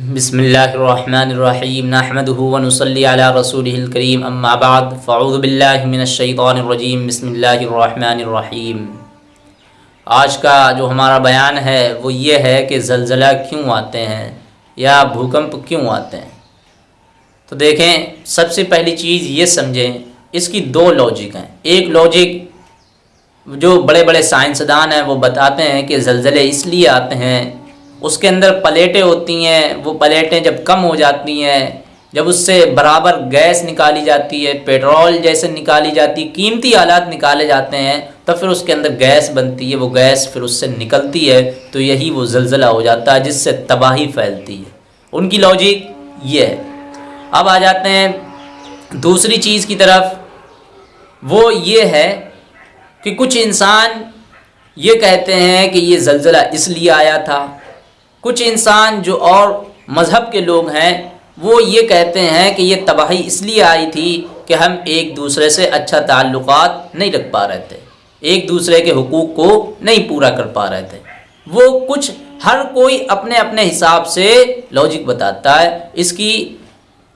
बसमीम नहमदहू वनसली अला रसूलिल करीम अम्मा बाद फ़ऊज़ु बिल्लाहि मिनश्शैतानिर्रजीम बिस्मिल्लाहिर्रहमानिर्रहीम आज का जो हमारा बयान है वो ये है कि ज़लज़ला क्यों आते हैं या भूकंप क्यों आते हैं तो देखें सबसे पहली चीज़ ये समझें इसकी दो लॉजिक हैं एक लॉजिक जो बड़े बड़े साइंसदान हैं वो बताते हैं कि ज़लज़ले इसलिए आते हैं उसके अंदर प्लेटें होती हैं, वो प्लेटें जब कम हो जाती हैं, जब उससे बराबर गैस निकाली जाती है, पेट्रोल जैसे निकाली जाती है कीमती आलात निकाले जाते हैं तो फिर उसके अंदर गैस बनती है, वो गैस फिर उससे निकलती है तो यही वो जलज़ला हो जाता है, जिससे तबाही फैलती है। उनकी लॉजिक ये है। अब आ जाते हैं दूसरी चीज़ की तरफ़। वो ये है कि कुछ इंसान ये कहते हैं कि ये जलजिला इसलिए आया था कुछ इंसान जो और मज़हब के लोग हैं, वो ये कहते हैं कि ये तबाही इसलिए आई थी कि हम एक दूसरे से अच्छा ताल्लुक़ नहीं रख पा रहे थे। एक दूसरे के हकूक़ को नहीं पूरा कर पा रहे थे। वो कुछ, हर कोई अपने अपने हिसाब से लॉजिक बताता है, इसकी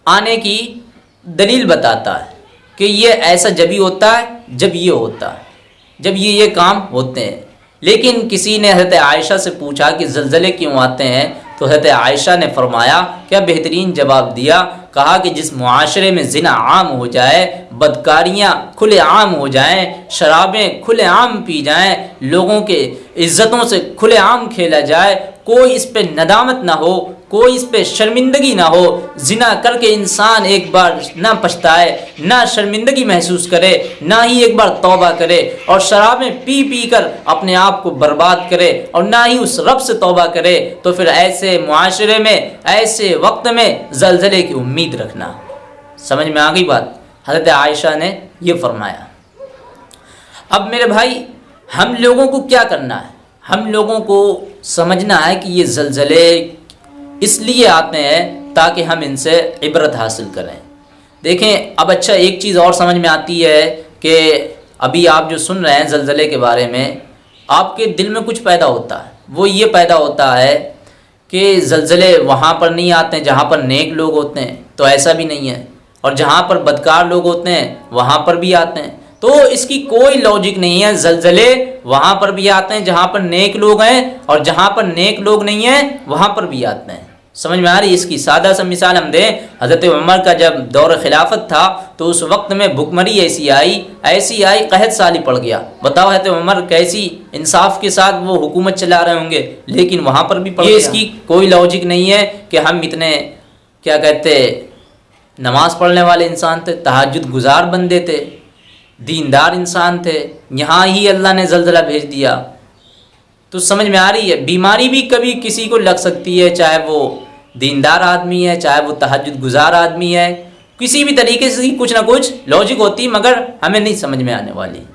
आने की दलील बताता है कि ये ऐसा जब ही होता है, जब ये होता है। जब ये ये काम होते हैं। लेकिन किसी ने हज़रत आयशा से पूछा कि जलज़ले क्यों आते हैं? तो हज़रत आयशा ने फरमाया, क्या बेहतरीन जवाब दिया? कहा कि जिस मुआशरे में जिना आम हो जाए, बदकारियाँ खुले आम हो जाएँ, शराबें खुले आम पी जाएँ, लोगों के इज़्ज़तों से खुले आम खेला जाए, कोई इस पर नदामत ना हो, कोई इस पर शर्मिंदगी ना हो, जिना करके इंसान एक बार ना पछताए, ना शर्मिंदगी महसूस करे, ना ही एक बार तौबा करे और शराबें पी पी कर अपने आप को बर्बाद करे और ना ही उस रब से तौबा करे तो फिर ऐसे माशरे में, ऐसे वक्त में जलजले की उम्मीद रखना। समझ में आ गई बात? हज़रत आयशा ने यह फरमाया, अब मेरे भाई, हम लोगों को क्या करना है? हम लोगों को समझना है कि ये जलजले इसलिए आते हैं ताकि हम इनसे इबरत हासिल करें। देखें, अब अच्छा एक चीज़ और समझ में आती है कि अभी आप जो सुन रहे हैं जलजले के बारे में, आपके दिल में कुछ पैदा होता है। वो ये पैदा होता है कि जलजले वहाँ पर नहीं आते हैं, जहाँ पर नेक लोग होते हैं तो ऐसा भी नहीं है। और जहाँ पर बदकार लोग होते हैं, वहाँ पर भी आते हैं। तो इसकी कोई लॉजिक नहीं है। जलजले वहाँ पर भी आते हैं, जहाँ पर नेक लोग हैं, और जहाँ पर नेक लोग नहीं हैं, वहाँ पर भी आते हैं। समझ में आ रही इसकी सादा सा मिसाल हम दें हज़रत उमर का जब दौर खिलाफत था तो उस वक्त में भुखमरी ऐसी आई ऐसी आई कहत साली पड़ गया। बताओ हज़रत उमर कैसी इंसाफ के साथ वो हुकूमत चला रहे होंगे लेकिन वहाँ पर भी पड़ इसकी कोई लॉजिक नहीं है कि हम इतने क्या कहते नमाज़ पढ़ने वाले इंसान थे तहजद गुजार बंदे थे दीनदार इंसान थे यहाँ ही अल्लाह ने जल्जला भेज दिया। तो समझ में आ रही है बीमारी भी कभी किसी को लग सकती है चाहे वो दीनदार आदमी है, चाहे वो तहजद गुजार आदमी है, किसी भी तरीके से कुछ ना कुछ लॉजिक होती, मगर हमें नहीं समझ में आने वाली।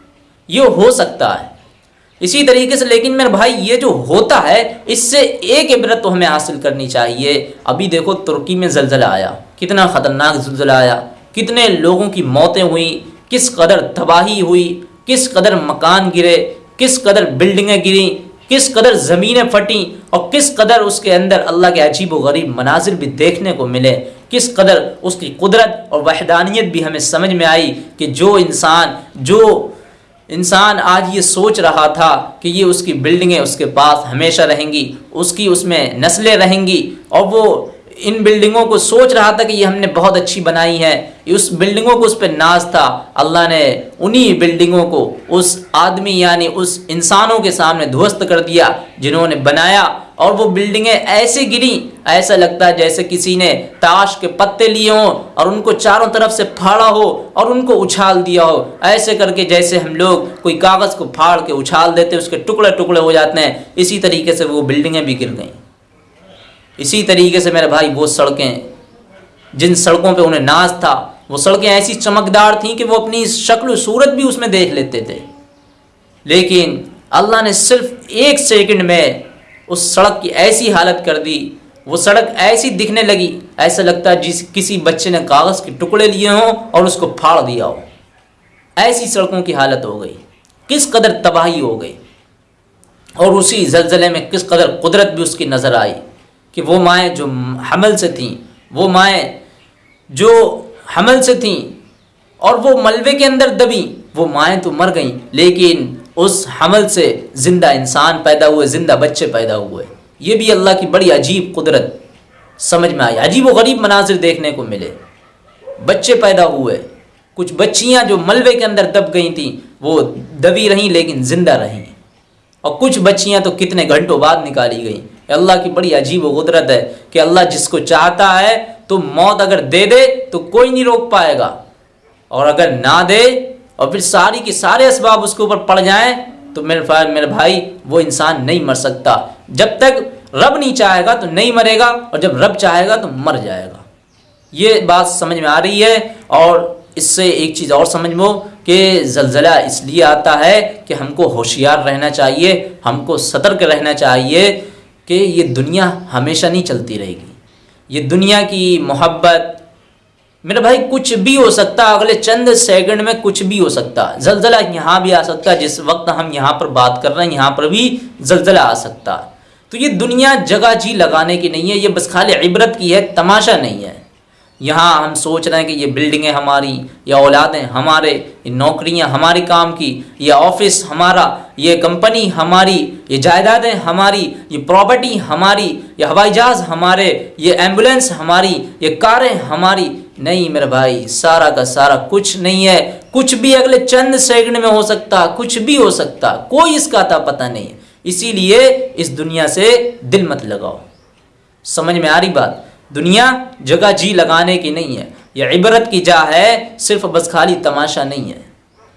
ये हो सकता है। इसी तरीके से, लेकिन मेरे भाई, ये जो होता है, इससे एक इबरत तो हमें हासिल करनी चाहिए। अभी देखो, तुर्की में जलजला आया। कितना ख़तरनाक जलजला आया। कितने लोगों की मौतें हुई। किस कदर तबाही हुई। किस कदर मकान गिरे। किस कदर बिल्डिंगें गिरी। किस कदर ज़मीनें फटी और किस कदर उसके अंदर अल्लाह के अजीब व गरीब मनाजिर भी देखने को मिले, किस कदर उसकी कुदरत और वहदानियत भी हमें समझ में आई कि जो इंसान जो इंसान आज ये सोच रहा था कि ये उसकी बिल्डिंगें उसके पास हमेशा रहेंगी, उसकी उसमें नस्लें रहेंगी और वो इन बिल्डिंगों को सोच रहा था कि ये हमने बहुत अच्छी बनाई है। उस बिल्डिंगों को उस पर नाज था। अल्लाह ने उन्हीं बिल्डिंगों को उस आदमी यानी उस इंसानों के सामने ध्वस्त कर दिया, जिन्होंने बनाया और वो बिल्डिंगें ऐसे गिरी, ऐसा लगता है जैसे किसी ने ताश के पत्ते लिए हों और उनको चारों तरफ़ से फाड़ा हो और उनको उछाल दिया हो। ऐसे करके जैसे हम लोग कोई कागज़ को फाड़ के उछाल देते, उसके टुकड़े टुकड़े हो जाते हैं, इसी तरीके से वो बिल्डिंगें भी गिर गईं। इसी तरीके से मेरे भाई वो सड़कें, जिन सड़कों पे उन्हें नाज था, वो सड़कें ऐसी चमकदार थीं कि वो अपनी शक्ल सूरत भी उसमें देख लेते थे। लेकिन अल्लाह ने सिर्फ़ एक सेकंड में उस सड़क की ऐसी हालत कर दी, वो सड़क ऐसी दिखने लगी, ऐसा लगता है जिस किसी बच्चे ने कागज़ के टुकड़े लिए हों और उसको फाड़ दिया हो। ऐसी सड़कों की हालत हो गई, किस कदर तबाही हो गई, और उसी जलजले में किस कदर कुदरत भी उसकी नज़र आई। कि वो माएँ जो हमल से थीं, वो माएँ जो हमल से थीं और वो मलबे के अंदर दबी, वो माएँ तो मर गईं, लेकिन उस हमल से ज़िंदा इंसान पैदा हुए, ज़िंदा बच्चे पैदा हुए। ये भी अल्लाह की बड़ी अजीब कुदरत समझ में आई। अजीब व गरीब मनाजिर देखने को मिले। बच्चे पैदा हुए, कुछ बच्चियाँ जो मलबे के अंदर दब गई थी, वो दबी रहीं, लेकिन ज़िंदा रहीं। और कुछ बच्चियाँ तो कितने घंटों बाद निकाली गई। अल्लाह की बड़ी अजीब कुदरत है कि अल्लाह जिसको चाहता है तो मौत अगर दे दे तो कोई नहीं रोक पाएगा। और अगर ना दे, और फिर सारी के सारे इसबाब उसके ऊपर पड़ जाएँ तो मेरे मेरे भाई, वो इंसान नहीं मर सकता। जब तक रब नहीं चाहेगा तो नहीं मरेगा, और जब रब चाहेगा तो मर जाएगा। ये बात समझ में आ रही है, और इससे एक चीज़ और समझ लो कि जलज़ला इसलिए आता है कि हमको होशियार रहना चाहिए, हमको सतर्क रहना चाहिए कि ये दुनिया हमेशा नहीं चलती रहेगी। ये दुनिया की मोहब्बत, मेरे भाई, कुछ भी हो सकता, अगले चंद सेकंड में कुछ भी हो सकता, जलजला यहाँ भी आ सकता, जिस वक्त हम यहाँ पर बात कर रहे हैं, यहाँ पर भी जलजला आ सकता। तो ये दुनिया जगह जी लगाने की नहीं है, ये बस खाली इबरत की है, तमाशा नहीं है। यहाँ हम सोच रहे हैं कि ये बिल्डिंगें हमारी, या औलादें हमारे नौकरियाँ हमारे काम की, ये ऑफ़िस हमारा, ये कंपनी हमारी, ये जायदादें हमारी, ये प्रॉपर्टी हमारी, ये हवाई जहाज़ हमारे, ये एंबुलेंस हमारी, ये कारें हमारी। नहीं मेरे भाई, सारा का सारा कुछ नहीं है। कुछ भी अगले चंद सेकंड में हो सकता, कुछ भी हो सकता, कोई इसका था पता नहीं। है इसीलिए इस दुनिया से दिल मत लगाओ। समझ में आ रही बात? दुनिया जगह जी लगाने की नहीं है। यह इबरत की जा है, सिर्फ़ बस खाली तमाशा नहीं है।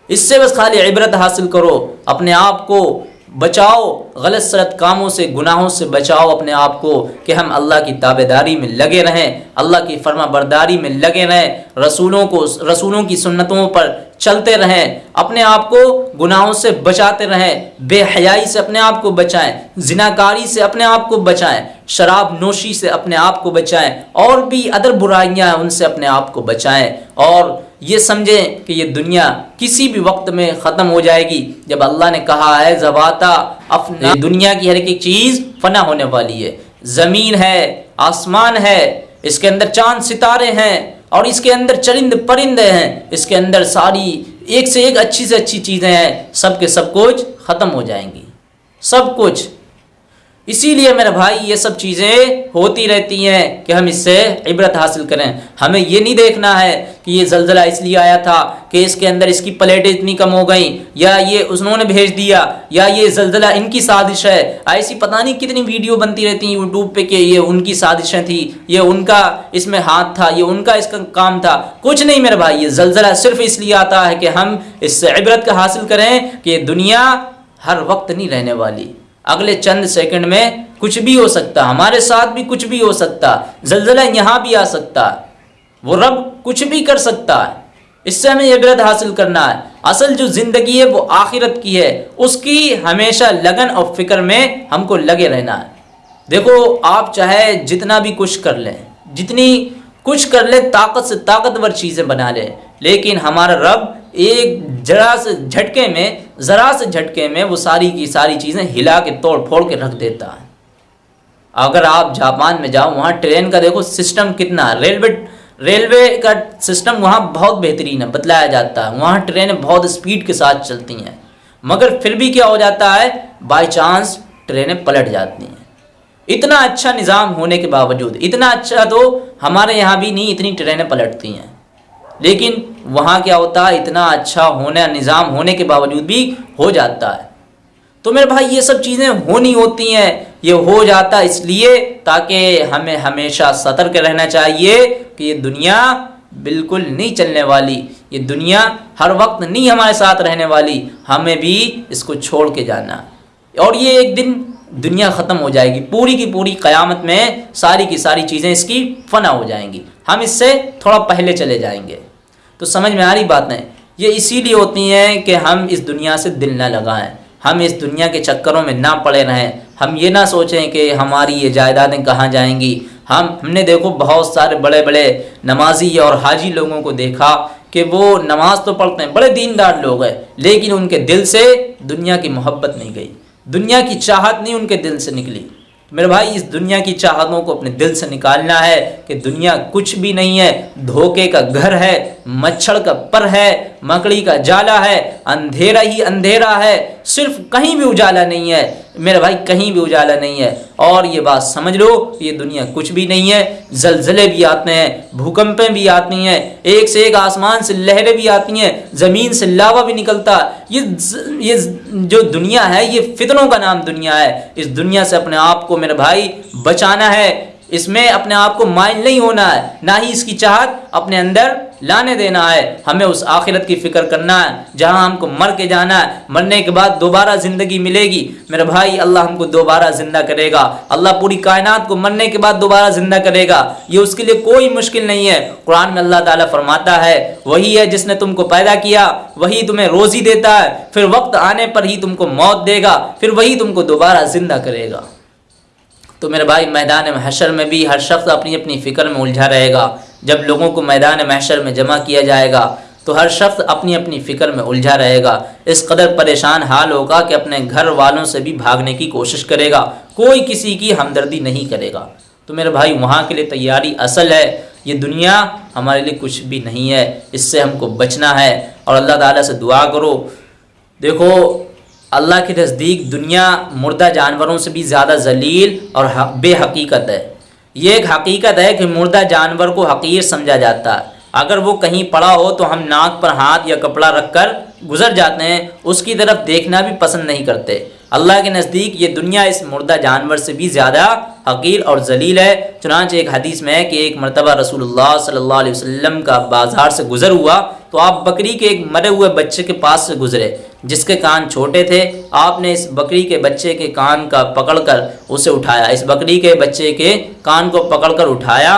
इससे बस खाली इबरत हासिल करो, अपने आप को बचाओ, गलत सलत कामों से, गुनाहों से बचाओ अपने आप को कि हम अल्लाह की ताबेदारी में लगे रहें, अल्लाह की फर्मा बरदारी में लगे रहें, रसूलों को, रसूलों की सुन्नतों पर चलते रहें, अपने आप को गुनाहों से बचाते रहें, बेहयाई से अपने आप को बचाएँ, जिनाकारी से अपने आप को बचाएँ शराब नोशी से अपने आप को बचाएँ, और भी अदर बुराइयाँ हैं, उनसे अपने आप को बचाएँ। और ये समझें कि ये दुनिया किसी भी वक्त में ख़त्म हो जाएगी, जब अल्लाह ने कहा है जबाता अपने दुनिया की हर एक चीज़ फना होने वाली है। ज़मीन है, आसमान है, इसके अंदर चाँद सितारे हैं और इसके अंदर चरिंद परिंदे हैं। इसके अंदर सारी एक से एक अच्छी से अच्छी चीज़ें हैं। सब के सब कुछ ख़त्म हो जाएँगी। सब कुछ। इसीलिए मेरे भाई, ये सब चीज़ें होती रहती हैं कि हम इससे इबरत हासिल करें। हमें ये नहीं देखना है कि ये जलजला इसलिए आया था कि इसके अंदर इसकी प्लेटें इतनी कम हो गई, या ये उन्होंने भेज दिया, या ये जलजला इनकी साजिश है। ऐसी पता नहीं कितनी वीडियो बनती रहती हैं यूट्यूब पे कि ये उनकी साजिशें थी, ये उनका इसमें हाथ था, ये उनका इसका काम था। कुछ नहीं मेरे भाई, ये जलजला सिर्फ़ इसलिए आता है कि हम इससे इबरत का हासिल करें कि दुनिया हर वक्त नहीं रहने वाली। अगले चंद सेकंड में कुछ भी हो सकता, हमारे साथ भी कुछ भी हो सकता, जलजला यहाँ भी आ सकता, वो रब कुछ भी कर सकता है। इससे हमें इबरत हासिल करना है। असल जो ज़िंदगी है, वो आखिरत की है। उसकी हमेशा लगन और फ़िक्र में हमको लगे रहना है। देखो, आप चाहे जितना भी कुछ कर लें, जितनी कुछ कर ले, ताकत से ताकतवर चीज़ें बना लें, लेकिन हमारा रब एक जरा से झटके में, ज़रा से झटके में वो सारी की सारी चीज़ें हिला के, तोड़ फोड़ के रख देता है। अगर आप जापान में जाओ, वहाँ ट्रेन का देखो, सिस्टम कितना रेलवे रेलवे का सिस्टम वहाँ बहुत बेहतरीन है, बतलाया जाता है। वहाँ ट्रेनें बहुत स्पीड के साथ चलती हैं। मगर फिर भी क्या हो जाता है? बाई चांस ट्रेनें पलट जाती हैं। इतना अच्छा निज़ाम होने के बावजूद, इतना अच्छा तो हमारे यहाँ भी नहीं, इतनी ट्रेनें पलटती हैं। लेकिन वहाँ क्या होता है, इतना अच्छा होने, निज़ाम होने के बावजूद भी हो जाता है। तो मेरे भाई, ये सब चीज़ें होनी होती हैं, ये हो जाता इसलिए ताकि हमें हमेशा सतर्क रहना चाहिए कि ये दुनिया बिल्कुल नहीं चलने वाली, ये दुनिया हर वक्त नहीं हमारे साथ रहने वाली, हमें भी इसको छोड़ के जाना। और ये एक दिन दुनिया ख़त्म हो जाएगी। पूरी की पूरी क़यामत में सारी की सारी चीज़ें इसकी फना हो जाएँगी। हम इससे थोड़ा पहले चले जाएँगे। तो समझ में आ रही बात है ये इसीलिए होती हैं कि हम इस दुनिया से दिल ना लगाएँ। हम इस दुनिया के चक्करों में ना पड़े रहें। हम ये ना सोचें कि हमारी ये जायदादें कहाँ जाएँगी। हम, हमने देखो बहुत सारे बड़े बड़े नमाजी और हाजी लोगों को देखा कि वो नमाज़ तो पढ़ते हैं, बड़े दीनदार लोग हैं, लेकिन उनके दिल से दुनिया की मोहब्बत नहीं गई। दुनिया की चाहत नहीं उनके दिल से निकली। मेरे भाई, इस दुनिया की चाहतों को अपने दिल से निकालना है कि दुनिया कुछ भी नहीं है, धोखे का घर है मच्छर का पर है, मकड़ी का जाला है, अंधेरा ही अंधेरा है, सिर्फ़ कहीं भी उजाला नहीं है, मेरे भाई कहीं भी उजाला नहीं है। और ये बात समझ लो, ये दुनिया कुछ भी नहीं है, जलजले भी आते हैं, भूकंपें भी आती हैं, एक से एक आसमान से लहरें भी आती हैं, ज़मीन से लावा भी निकलता। ये ये जो दुनिया है, ये फितनों का नाम दुनिया है। इस दुनिया से अपने आप को मेरे भाई बचाना है। इसमें अपने आप को माइल नहीं होना है। ना ही इसकी चाहत अपने अंदर लाने देना है। हमें उस आखिरत की फ़िक्र करना है, जहाँ हमको मर के जाना है। मरने के बाद दोबारा ज़िंदगी मिलेगी। मेरे भाई, अल्लाह हमको दोबारा ज़िंदा करेगा। अल्लाह पूरी कायनात को मरने के बाद दोबारा ज़िंदा करेगा। ये उसके लिए कोई मुश्किल नहीं है। कुरान में अल्लाह ताला फरमाता है, वही है जिसने तुमको पैदा किया, वही तुम्हें रोज़ी देता है। फिर वक्त आने पर ही तुमको मौत देगा, फिर वही तुमको दोबारा ज़िंदा करेगा। तो मेरे भाई, मैदान महशर में भी हर शख्स अपनी अपनी फ़िक्र में उलझा रहेगा। जब लोगों को मैदान महशर में जमा किया जाएगा तो हर शख्स अपनी अपनी फ़िक्र में उलझा रहेगा। इस कदर परेशान हाल होगा कि अपने घर वालों से भी भागने की कोशिश करेगा। कोई किसी की हमदर्दी नहीं करेगा। तो मेरे भाई, वहाँ के लिए तैयारी असल है। ये दुनिया हमारे लिए कुछ भी नहीं है। इससे हमको बचना है। और अल्लाह ताला से दुआ करो। देखो, अल्लाह के नज़दीक दुनिया मुर्दा जानवरों से भी ज़्यादा जलील और बेहकीकत है। ये एक हकीकत है कि मुर्दा जानवर को हकीर समझा जाता है। अगर वो कहीं पड़ा हो तो हम नाक पर हाथ या कपड़ा रखकर गुजर जाते हैं, उसकी तरफ़ देखना भी पसंद नहीं करते। अल्लाह के नज़दीक ये दुनिया इस मुर्दा जानवर से भी ज़्यादा हकीर और जलील है। चुनाच एक हदीस में है कि एक मरतबा रसूलुल्लाह सल्लल्लाहु अलैहि वसल्लम का बाज़ार से गुज़र हुआ तो आप बकरी के एक मरे हुए बच्चे के पास से गुज़रे। जिसके कान छोटे थे, आपने इस बकरी के बच्चे के कान का पकड़कर उसे उठाया। इस बकरी के बच्चे के कान को पकड़कर उठाया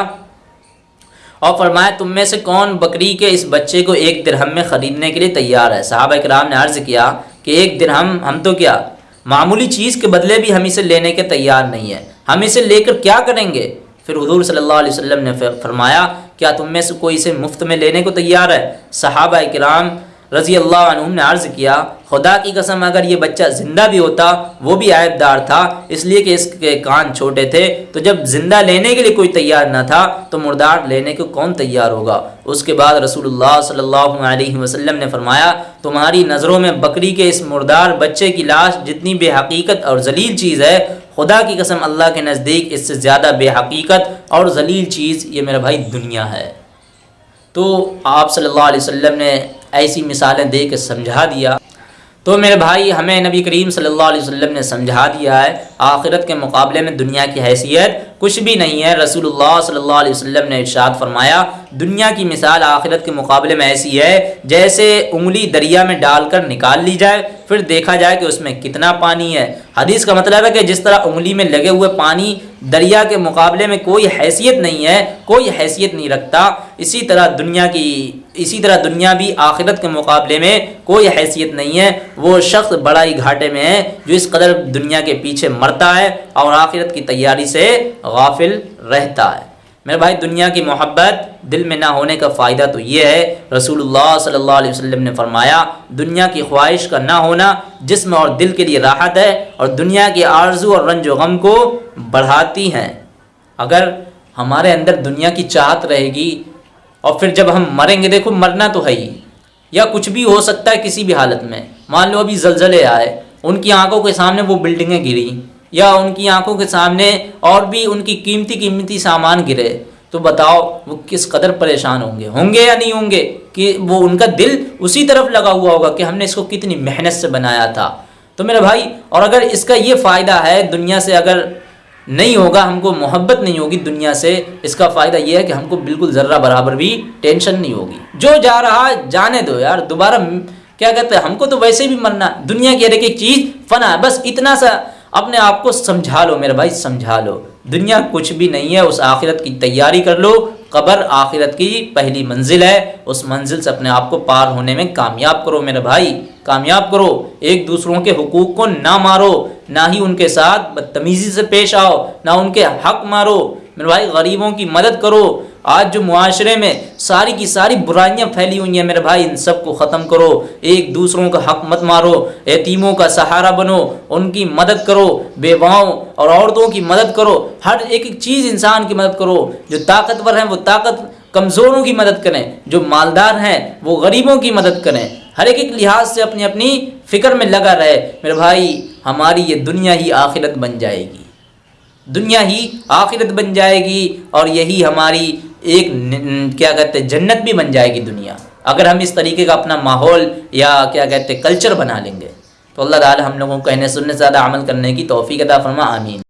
और फरमाया, तुम में से कौन बकरी के इस बच्चे को एक दिरहम में ख़रीदने के लिए तैयार है? साहब कराम ने अर्ज़ किया कि एक दिरहम, हम तो क्या? मामूली चीज़ के बदले भी हम इसे लेने के तैयार नहीं है। हम इसे लेकर क्या करेंगे? फिर हजूर सल्लल्लाहु अलैहि ने फरमाया, क्या तुम में से कोई इसे मुफ़्त में लेने को तैयार है? सहाबा कराम रज़ी अल्लाह ने अर्ज़ किया, खुदा की कसम, अगर ये बच्चा ज़िंदा भी होता, वो भी आयबदार था, इसलिए कि इसके कान छोटे थे तो जब ज़िंदा लेने के लिए कोई तैयार ना था तो मुर्दार लेने को कौन तैयार होगा? उसके बाद रसूलुल्लाह सल्लल्लाहु अलैहि वसल्लम ने फरमाया, तुम्हारी नज़रों में बकरी के इस मुर्दार बच्चे की लाश जितनी बेहकीकत और जलील चीज़ है, खुदा की कसम, अल्लाह के नज़दीक इससे ज़्यादा बेहकीकत और जलील चीज़ ये मेरा भाई दुनिया है। तो आप सल्लल्लाहु अलैहि वसल्लम ने ऐसी मिसालें दे के समझा दिया। तो मेरे भाई, हमें नबी करीम सल्लल्लाहु अलैहि वसल्लम ने समझा दिया है, आखिरत के मुकाबले में दुनिया की हैसियत कुछ भी नहीं है। रसूलुल्लाह सल्लल्लाहु अलैहि वसल्लम ने इरशाद फरमाया, दुनिया की मिसाल आखिरत के मुकाबले में ऐसी है, जैसे उंगली दरिया में डालकर निकाल ली जाए, फिर देखा जाए कि उसमें कितना पानी है। हदीस का मतलब है कि जिस तरह उंगली में लगे हुए पानी दरिया के मुकाबले में कोई हैसियत नहीं है, कोई हैसियत नहीं रखता, इसी तरह दुनिया की इसी तरह दुनिया भी आखिरत के मुकाबले में कोई हैसियत नहीं है। वो शख्स बड़ा ही घाटे में है, जो इस कदर दुनिया के पीछे मरता है और आखिरत की तैयारी से गाफिल रहता है। मेरे भाई, दुनिया की मोहब्बत दिल में ना होने का फ़ायदा तो ये है, रसूलुल्लाह सल्लल्लाहु अलैहि वसल्लम ने फरमाया, दुनिया की ख्वाहिश का ना होना जिसम और दिल के लिए राहत है और दुनिया की आरज़ू और रंज गम को बढ़ाती हैं। अगर हमारे अंदर दुनिया की चाहत रहेगी और फिर जब हम मरेंगे, देखो मरना तो है ही। या कुछ भी हो सकता है किसी भी हालत में। मान लो अभी जलजले आए, उनकी आँखों के सामने वो बिल्डिंगें गिरी, या उनकी आँखों के सामने और भी उनकी कीमती कीमती सामान गिरे तो बताओ वो किस कदर परेशान होंगे। होंगे या नहीं होंगे? कि वो उनका दिल उसी तरफ़ लगा हुआ होगा कि हमने इसको कितनी मेहनत से बनाया था। तो मेरे भाई, और अगर इसका ये फ़ायदा है दुनिया से अगर नहीं होगा, हमको मोहब्बत नहीं होगी दुनिया से। इसका फ़ायदा यह है कि हमको बिल्कुल ज़र्रा बराबर भी टेंशन नहीं होगी। जो जा रहा, जाने दो यार, दोबारा क्या कहते हैं, हमको तो वैसे भी मरना, दुनिया की हर एक चीज़ फना है। बस इतना सा, अपने आप को समझा लो मेरे भाई, समझा लो। दुनिया कुछ भी नहीं है, उस आखिरत की तैयारी कर लो। कबर आखिरत की पहली मंजिल है। उस मंजिल से अपने आप को पार होने में कामयाब करो मेरे भाई, कामयाब करो। एक दूसरों के हुकूक को ना मारो। ना ही उनके साथ बदतमीज़ी से पेश आओ, ना उनके हक मारो। मेरे भाई, गरीबों की मदद करो। आज जो मुआशरे में सारी की सारी बुराइयाँ फैली हुई हैं, मेरे भाई, इन सबको ख़त्म करो। एक दूसरों का हक मत मारो। यतीमों का सहारा बनो। उनकी मदद करो। बेवाओं और औरतों की मदद करो। हर एक एक चीज़ इंसान की मदद करो। जो ताकतवर हैं, वो ताकत कमज़ोरों की मदद करें। जो मालदार हैं, वो गरीबों की मदद करें। हर एक एक लिहाज से अपनी अपनी फ़िक्र में लगा रहे, मेरे भाई, हमारी ये दुनिया ही आखिरत बन जाएगी। दुनिया ही आखिरत बन जाएगी और यही हमारी एक क्या कहते हैं, जन्नत भी बन जाएगी दुनिया। अगर हम इस तरीके का अपना माहौल या क्या कहते हैं कल्चर बना लेंगे तो अल्लाह ताला हम लोगों को कहने सुनने से ज़्यादा अमल करने की तोफ़ी अदा फरमा, आमीन।